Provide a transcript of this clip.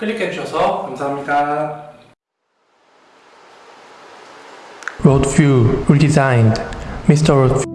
클릭해 주셔서 감사합니다. Road View Redesigned Mr. Road